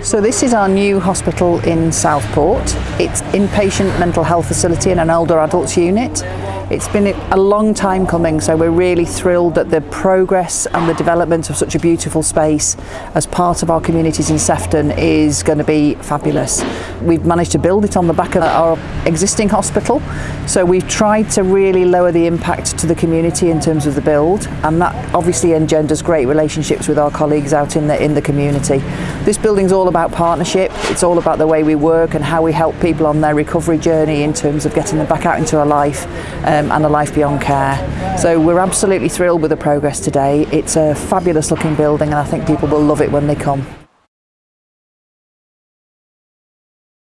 So this is our new hospital in Southport. It's inpatient mental health facility and an older adults unit. It's been a long time coming, so we're really thrilled at the progress and the development of such a beautiful space as part of our communities in Sefton is going to be fabulous. We've managed to build it on the back of our existing hospital, so we've tried to really lower the impact to the community in terms of the build, and that obviously engenders great relationships with our colleagues out in the in the community. This building's all about partnership. It's all about the way we work and how we help people on their recovery journey in terms of getting them back out into a life. Um, and a life beyond care. So we're absolutely thrilled with the progress today. It's a fabulous looking building and I think people will love it when they come.